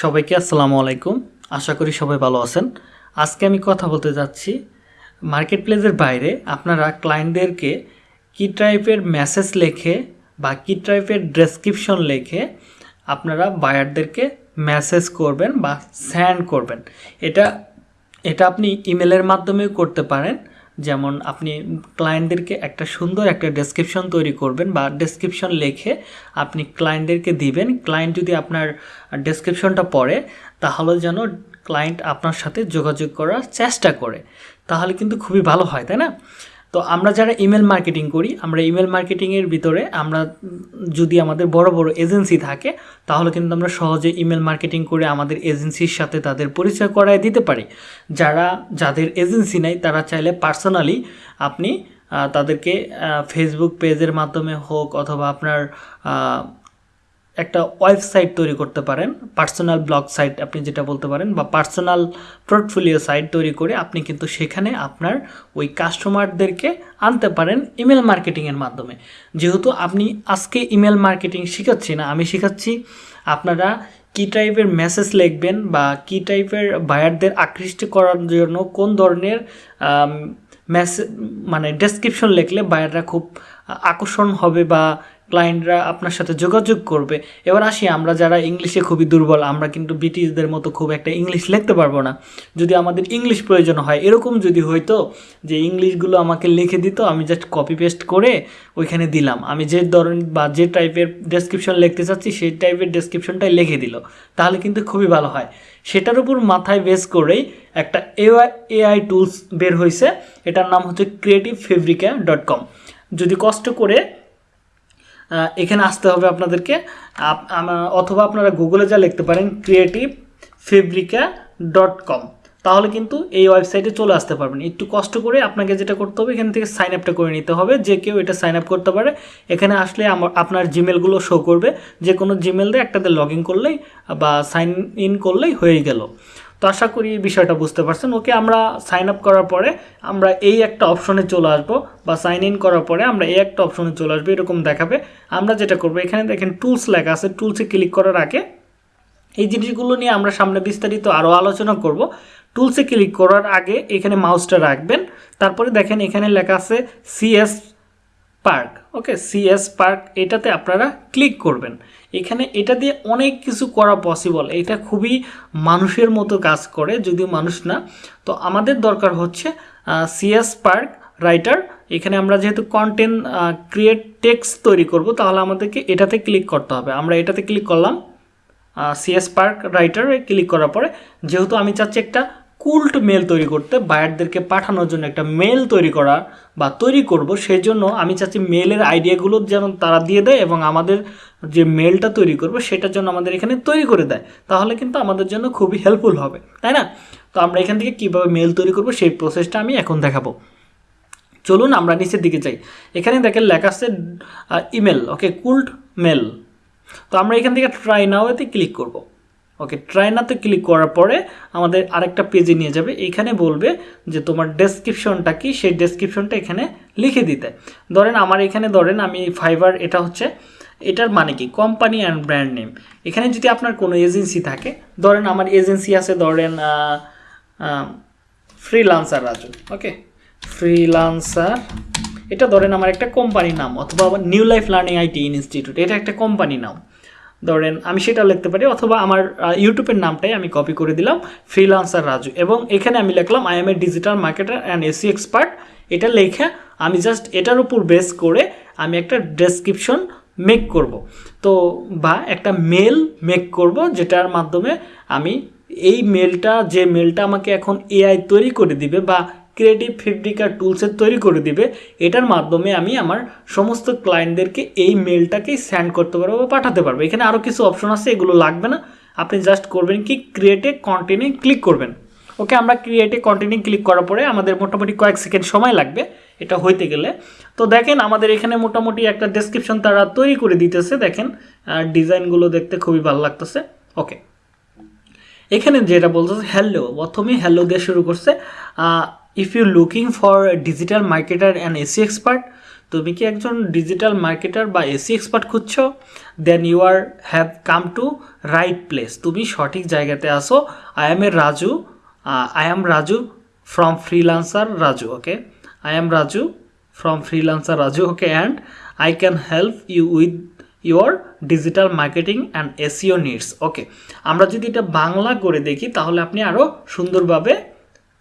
সবাইকে আসসালামু আলাইকুম। আশা করি সবাই ভালো আছেন। আজকে আমি কথা বলতে যাচ্ছি মার্কেট প্লেসের বাইরে। আপনারা ক্লায়েন্টদেরকে কী টাইপের মেসেজ লেখে বা কী টাইপের ডেসক্রিপশন লেখে আপনারা বায়ারদেরকে মেসেজ করবেন বা স্যান্ড করবেন। এটা এটা আপনি ইমেলের মাধ্যমেও করতে পারেন। যেমন আপনি ক্লায়েন্টদেরকে একটা সুন্দর একটা ডেসক্রিপশন তৈরি করবেন বা ডেসক্রিপশন লিখে আপনি ক্লায়েন্টদেরকে দিবেন। ক্লায়েন্ট যদি আপনার ডেসক্রিপশনটা পড়ে, তাহলে যেন ক্লায়েন্ট আপনার সাথে যোগাযোগ করার চেষ্টা করে। তাহলে কিন্তু খুবই ভালো হয়, তাই না? তো আমরা যারা ইমেল মার্কেটিং করি, আমরা ইমেল মার্কেটিংয়ের ভিতরে আমরা যদি আমাদের বড় বড় এজেন্সি থাকে, তাহলে কিন্তু আমরা সহজে ইমেল মার্কেটিং করে আমাদের এজেন্সির সাথে তাদের পরিচয় করায় দিতে পারি। যারা, যাদের এজেন্সি নেই, তারা চাইলে পার্সোনালি আপনি তাদেরকে ফেসবুক পেজের মাধ্যমে হোক অথবা আপনার একটা ওয়েবসাইট তৈরি করতে পারেন, পার্সোনাল ব্লগ সাইট আপনি যেটা বলতে পারেন, বা পার্সোনাল পোর্টফোলিও সাইট তৈরি করে আপনি কিন্তু সেখানে আপনার ওই কাস্টমারদেরকে আনতে পারেন ইমেল মার্কেটিংয়ের মাধ্যমে। যেহেতু আপনি আজকে ইমেল মার্কেটিং শেখাচ্ছি না, আমি শেখাচ্ছি আপনারা কী টাইপের মেসেজ লিখবেন বা কী টাইপের বায়ারদের আকৃষ্ট করার জন্য কোন ধরনের মেসেজ মানে ডেসক্রিপশন লিখলে বায়াররা খুব আকর্ষণ হবে বা ক্লায়েন্টরা আপনার সাথে যোগাযোগ করবে। এবার আসি আমরা যারা ইংলিশে খুবই দুর্বল, আমরা কিন্তু ব্রিটিশদের মতো খুব একটা ইংলিশ লিখতে পারব না। যদি আমাদের ইংলিশ প্রয়োজন হয়, এরকম যদি হয়তো যে ইংলিশগুলো আমাকে লিখে দিত, আমি জাস্ট কপি পেস্ট করে ওইখানে দিলাম। আমি যে ধরনের বা যে টাইপের ডেসক্রিপশন লিখতে চাচ্ছি, সেই টাইপের ডেসক্রিপশনটাই লিখে দিল। তাহলে কিন্তু খুবই ভালো হয়। সেটার উপর মাথায় বেস করেই একটা এআই এআই টুলস বের হয়েছে এটার নাম হচ্ছে ক্রিয়েটিভ ফেব্রিকা ডট কম যদি কষ্ট করে এখানে আসতে হবে আপনাদেরকে। আপ- অথবা আপনারা গুগলে যা লিখতে পারেন ক্রিয়েটিভ ফেব্রিকা ডট কম তাহলে কিন্তু এই ওয়েবসাইটে চলে আসতে পারবেন। একটু কষ্ট করে আপনাকে যেটা করতে হবে, এখান থেকে সাইন আপটা করে নিতে হবে। যে কেউ এটা সাইন আপ করতে পারে, এখানে আসলে আমার, আপনার জিমেলগুলো শো করবে। যে কোনো জিমেল দিয়ে একটাতে লগ ইন করলেই বা সাইন ইন করলেই হয়ে গেল। তো আশা করি বিষয়টা বুঝতে পারছেন। ওকে আমরা সাইন আপ করার পরে আমরা এই একটা অপশনে চলে আসব বা সাইন ইন করার পরে আমরা এই একটা অপশনে চলে আসব, এরকম দেখাবে। আমরা যেটা করব, এখানে দেখেন টুলস লেখা আছে। টুলসে ক্লিক করার আগে এই জিনিসগুলো নিয়ে আমরা সামনে বিস্তারিত আরও আলোচনা করব। টুলসে ক্লিক করার আগে এখানে মাউসটা রাখবেন। তারপরে দেখেন এখানে লেখা আছে CS park. Okay CS park, এটাতে আপনারা ক্লিক করবেন। এখানে এটা দিয়ে অনেক কিছু করা পসিবল এটা খুবই মানুষের মতো কাজ করে, যদিও মানুষ না। তো আমাদের দরকার হচ্ছে সিএস পার্ক রাইটার। এখানে আমরা যেহেতু কন্টেন্ট ক্রিয়েট টেক্সট তৈরি করব, তাহলে আমাদেরকে এটাতে ক্লিক করতে হবে। আমরা এটাতে ক্লিক করলাম সিএস পার্ক রাইটারে ক্লিক করার পরে, যেহেতু আমি চাচ্ছি একটা কুল্ট মেল তৈরি করতে, বায়ারদেরকে পাঠানোর জন্য একটা মেল তৈরি করা বা তৈরি করব সেই জন্য আমি চাচ্ছি মেলের আইডিয়াগুলো যেন তারা দিয়ে দেয় এবং আমাদের যে মেলটা তৈরি করব, সেটার জন্য আমাদের এখানে তৈরি করে দেয়। তাহলে কিন্তু আমাদের জন্য খুবই হেল্পফুল হবে, তাই না? তো আমরা এখান থেকে কীভাবে মেল তৈরি করব, সেই প্রসেসটা আমি এখন দেখাবো। চলুন আমরা নিচের দিকে যাই। এখানে দেখেন লেখা আছে ইমেল ওকে কুল্ট মেল। তো আমরা এখান থেকে ট্রাই নাওতে ক্লিক করব। ওকে ট্রাই নাতে ক্লিক করার পরে আমাদের আরেকটা পেজে নিয়ে যাবে। এখানে বলবে যে তোমার ডেসক্রিপশনটা কি? সেই ডেসক্রিপশনটা এখানে লিখে দিতে। ধরেন আমার এখানে ধরেন আমি ফাইবার এটা হচ্ছে, এটার মানে কি? কোম্পানি অ্যান্ড ব্র্যান্ড নেম এখানে যদি আপনার কোনো এজেন্সি থাকে, ধরেন আমার এজেন্সি আছে, ধরেন ফ্রিলান্সার রাজু ওকে ফ্রিলান্সার এটা ধরেন আমার একটা কোম্পানির নাম, অথবা new life learning IT institute এটা একটা কোম্পানি নাম। ধরেন আমি সেটা লিখতে পারি অথবা আমার ইউটিউবের নামটাই আমি কপি করে দিলাম ফ্রিলান্সার রাজু। এবং এখানে আমি লিখলাম I am a digital marketer and SEO expert এটা লেখা আমি জাস্ট এটার উপর বেস করে আমি একটা ডেসক্রিপশন মেক করব। তো বা একটা মেল মেক করব, যেটার মাধ্যমে আমি এই মেলটা যে মেলটা আমাকে এখন এআই তৈরি করে দিবে বা ক্রিয়েটিভ ফেব্রিকা টুলসের তৈরি করে দিবে। এটার মাধ্যমে আমি আমার সমস্ত ক্লায়েন্টদেরকে এই মেলটাকেই সেন্ড করতে পারব বা পাঠাতে পারব। এখানে আরও কিছু অপশন আছে, এগুলো লাগবে না। আপনি জাস্ট করবেন কি ক্রিয়েটে কন্টিনিউ ক্লিক করবেন। ওকে আমরা ক্রিয়েটে কন্টিনিউ ক্লিক করার পরে আমাদের মোটামুটি কয়েক সেকেন্ড সময় লাগবে এটা হইতে গেলে। তো দেখেন, আমাদের এখানে মোটামুটি একটা ডেসক্রিপশন তারা তৈরি করে দিতেছে। দেখেন ডিজাইনগুলো দেখতে খুবই ভালো লাগতেছে। ওকে এখানে যেটা বলতেছে হ্যালো প্রথমে হ্যালো দিয়ে শুরু করছে। If you looking for digital marketer and SEO expert তুমি কি একজন ডিজিটাল মার্কেটার বা এসি এক্সপার্ট খুঁজছো? Then you are have come to right place তুমি সঠিক জায়গাতে আসো I am a Raju I am Raju from freelancer Raju okay I am Raju from freelancer Raju okay and I can help you with your digital marketing and SEO needs okay আমরা যদি এটা বাংলা করে দেখি, তাহলে আপনি আরও সুন্দরভাবে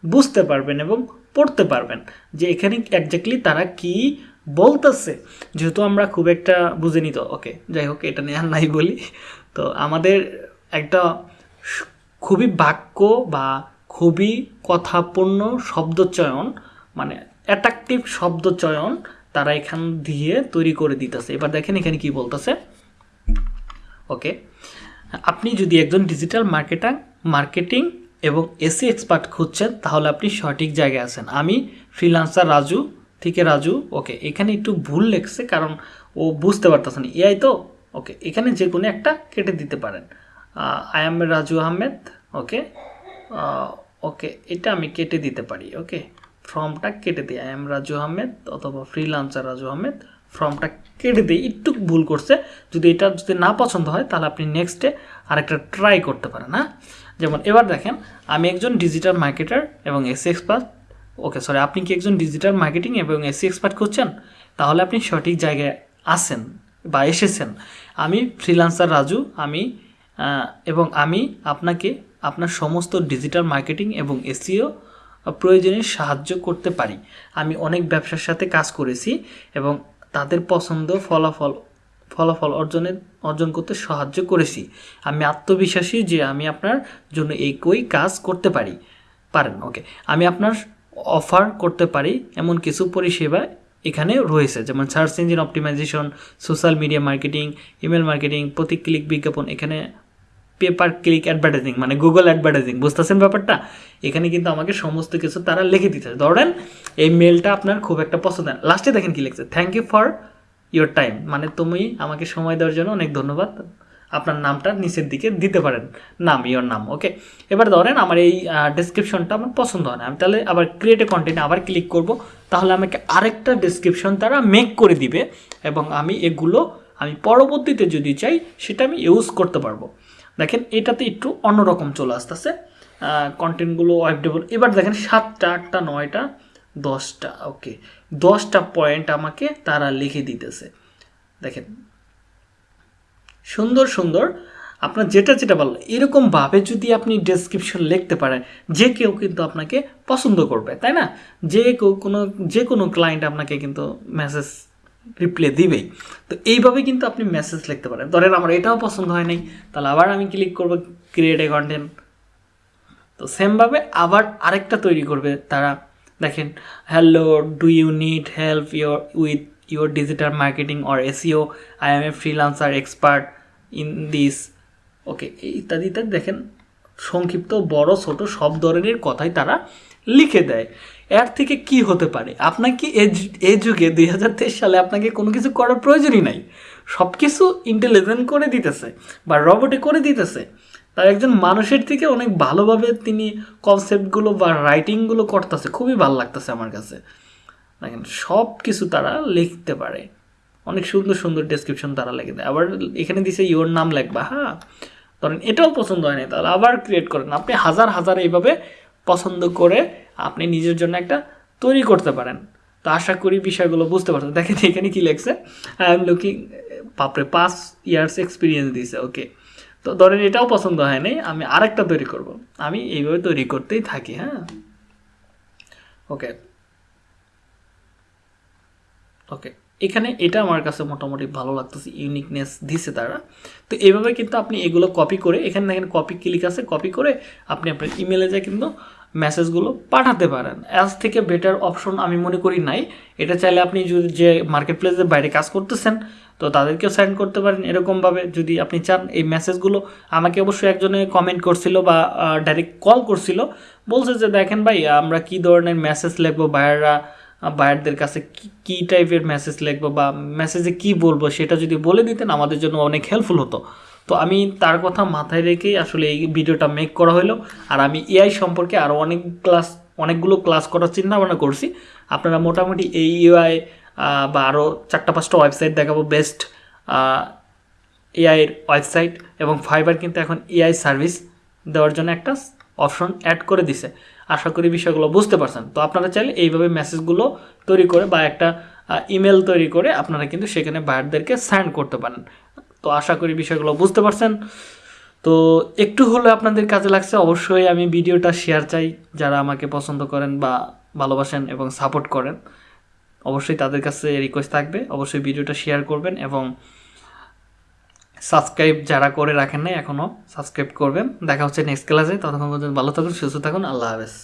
বুঝতে পারবেন এবং পড়তে পারবেন যে এখানে একজাক্টলি তারা কি বলতেছে। যেহেতু আমরা খুব একটা বুঝে নিত ওকে, যাই হোক, এটা নিয়ে আর নাই বলি। তো আমাদের একটা খুবই বাক্য বা খুবই কথাপূর্ণ শব্দচয়ন মানে অ্যাট্রাকটিভ শব্দচয়ন তারা এখান দিয়ে তৈরি করে দিতেছে। এবার দেখেন এখানে কি বলতেছে। ওকে, আপনি যদি একজন ডিজিটাল মার্কেটার মার্কেটিং এবং এসি এক্সপার্ট খুঁজছেন, তাহলে আপনি সঠিক জায়গায় আছেন। আমি ফ্রিলান্সার রাজু থেকে রাজু ওকে এখানে একটু ভুল লেখছে কারণ ও বুঝতে পারতেছে না। এআই তো ওকে এখানে যে কোনো একটা কেটে দিতে পারেন। I am Raju Ahmed okay okay এটা আমি কেটে দিতে পারি ওকে ফর্মটা কেটে দিই। আই এম রাজু আহমেদ অথবা ফ্রিলান্সার রাজু আহমেদ, ফর্মটা কেটে দিই। একটু ভুল করছে, যদি এটা যদি না পছন্দ হয়, তাহলে আপনি নেক্সটে আরেকটা ট্রাই করতে পারেন হ্যাঁ? যেমন, এবার দেখেন, আমি একজন ডিজিটাল মার্কেটার এবং এসি এক্সপার্ট ওকে সরি আপনি কি একজন ডিজিটাল মার্কেটিং এবং এসি এক্সপার্ট করছেন তাহলে আপনি সঠিক জায়গায় আসেন বা এসেছেন। আমি ফ্রিলান্সার রাজু, আমি এবং আমি আপনাকে আপনার সমস্ত ডিজিটাল মার্কেটিং এবং এসিও প্রয়োজনে সাহায্য করতে পারি। আমি অনেক ব্যবসার সাথে কাজ করেছি এবং তাদের পছন্দ ফলাফল ফলাফল অর্জনের, অর্জন করতে সাহায্য করেছি। আমি আত্মবিশ্বাসী যে আমি আপনার জন্য একই কাজ করতে পারি। পারেন, ওকে। আমি আপনার অফার করতে পারি এমন কিছু পরিষেবা এখানে রয়েছে। যেমন search engine optimization, social media marketing, email marketing, প্রতি ক্লিক বিজ্ঞাপন, এখানে পেপার ক্লিক অ্যাডভার্টাইজিং মানে গুগল অ্যাডভার্টাইজিং। বুঝতেছেন ব্যাপারটা? এখানে কিন্তু আমাকে সমস্ত কিছু তারা লিখে দিতে ধরেন, এই মেলটা আপনার খুব একটা পছন্দ লাস্টে দেখেন কি লিখছে। Thank you for your time মানে তুমি আমাকে সময় দেওয়ার জন্য অনেক ধন্যবাদ। আপনার নামটা নিচের দিকে দিতে পারেন। নাম ইয়োর নাম ওকে এবার ধরেন আমার এই ডেসক্রিপশনটা আমার পছন্দ হয় না। আমি তাহলে আবার ক্রিয়েট কন্টেন্ট আবার ক্লিক করব। তাহলে আমাকে আরেকটা ডেসক্রিপশন তারা মেক করে দিবে এবং আমি এগুলো আমি পরবর্তীতে যদি চাই, সেটা আমি ইউজ করতে পারব। দেখেন, এটাতে একটু অন্যরকম চলে আসতেছে। কন্টেন্টগুলো ওয়েব ডেভেলপ এবার দেখেন, সাতটা, আটটা, নয়টা দশটা ওকে দশটা পয়েন্ট আমাকে তারা লিখে দিতেছে। দেখেন। সুন্দর সুন্দর। আপনার যেটা যেটা ভালো এরকমভাবে যদি আপনি ডেসক্রিপশন লিখতে পারেন, যে কেউ কিন্তু আপনাকে পছন্দ করবে, তাই না? যে কেউ কোনো, যে কোনো ক্লায়েন্ট আপনাকে কিন্তু মেসেজ রিপ্লে দিবেই। তো এইভাবে কিন্তু আপনি মেসেজ লিখতে পারেন। ধরেন আমার এটাও পছন্দ হয় নাই, তাহলে আবার আমি ক্লিক করব ক্রিয়েট এ কন্টেন্ট তো সেমভাবে আবার আরেকটা তৈরি করবে তারা। দেখেন hello do you need help your with your digital marketing or SEO I am a freelancer expert in this okay ইত্যাদি ইত্যাদি দেখেন, সংক্ষিপ্ত, বড়, ছোট সব ধরনের কথাই তারা লিখে দেয়। এর থেকে কি হতে পারে? আপনাকে এ যুগে দুই হাজার তেইশ সালে আপনাকে কোনো কিছু করার প্রয়োজনই নাই। সব কিছু ইন্টেলিজেন্ট করে দিতেছে বা রবটে করে দিতেছে। তার একজন মানুষের থেকে অনেক ভালোভাবে তিনি কনসেপ্টগুলো বা রাইটিংগুলো করতেছে। খুবই ভালো লাগতেছে আমার কাছে। দেখেন সব কিছু তারা লিখতে পারে। অনেক সুন্দর সুন্দর ডেসক্রিপশন তারা লিখে দেয়। আবার এখানে দিছে ইওর নাম লেখবা। হ্যাঁ ধরেন, এটাও পছন্দ হয় না তাহলে আবার ক্রিয়েট করেন। আপনি হাজার হাজার এইভাবে পছন্দ করে আপনি নিজের জন্য একটা তৈরি করতে পারেন। তো আশা করি বিষয়গুলো বুঝতে পারছেন। দেখেন, এখানে কি লেখছে আই এম লুকিং বাপরে, পাঁচ ইয়ার্স এক্সপিরিয়েন্স দিছে ওকে তো ধরেন এটাও পছন্দ হয় নাই আমি আরেকটা তৈরি করব। আমি এইভাবে তৈরি করতেই থাকি হ্যাঁ? ওকে। ওকে, এখানে এটা আমার কাছে মোটামুটি ভালো লাগতেছে ইউনিকনেস দিছে তারা। তো এইভাবে কিন্তু আপনি এগুলো কপি করে, এখানে দেখেন কপি ক্লিক আছে কপি করে আপনি আপনার ইমেলে যায় কিন্তু মেসেজগুলো পাঠাতে পারেন। অ্যাজ থেকে বেটার অপশন আমি মনে করি নাই। এটা চাইলে আপনি যদি যে মার্কেট প্লেসের বাইরে কাজ করতেছেন তো তাদেরকেও সেন্ড করতে পারেন এরকমভাবে যদি আপনি চান। এই মেসেজগুলো আমাকে অবশ্যই একজনে কমেন্ট করছিল বা ডাইরেক্ট কল করছিল। বলছে যে, দেখেন ভাই, আমরা কি ধরনের মেসেজ লিখব? বায়াররা বায়ারদের কাছে কি টাইপের মেসেজ লিখব বা মেসেজে কি বলব? সেটা যদি বলে দিতেন, আমাদের জন্য অনেক হেল্পফুল হতো। তো আমি তার কথা মাথায় রেখেই আসলে এই ভিডিওটা মেক করা হলো। আর আমি এআই সম্পর্কে আরও অনেক ক্লাস অনেকগুলো ক্লাস করার চিন্তা ভাবনা করছি। আপনারা মোটামুটি এই ইউআই বা আরও চারটা, পাঁচটা ওয়েবসাইট দেখাবো বেস্ট এআইয়ের ওয়েবসাইট এবং ফাইবার কিন্তু এখন এআই সার্ভিস দেওয়ার জন্য একটা অপশন অ্যাড করে দিছে। আশা করি বিষয়গুলো বুঝতে পারছেন। তো আপনারা চাইলে এইভাবে মেসেজগুলো তৈরি করে বা একটা ইমেল তৈরি করে আপনারা কিন্তু সেখানে বায়ারদেরকে সাইন করতে পারেন। তো আশা করি বিষয়গুলো বুঝতে পারছেন। তো একটু হলে আপনাদের কাজে লাগছে, অবশ্যই আমি ভিডিওটা শেয়ার চাই। যারা আমাকে পছন্দ করেন বা ভালোবাসেন এবং সাপোর্ট করেন। অবশ্যই তাদের কাছে রিকোয়েস্ট থাকবে। অবশ্যই ভিডিওটা শেয়ার করবেন এবং সাবস্ক্রাইব যারা করে রাখেন নাই এখনও সাবস্ক্রাইব করবেন। দেখা হচ্ছে নেক্সট ক্লাসে ততক্ষণ পর্যন্ত ভালো থাকুন, সুস্থ থাকুন। আল্লাহ হাফেজ।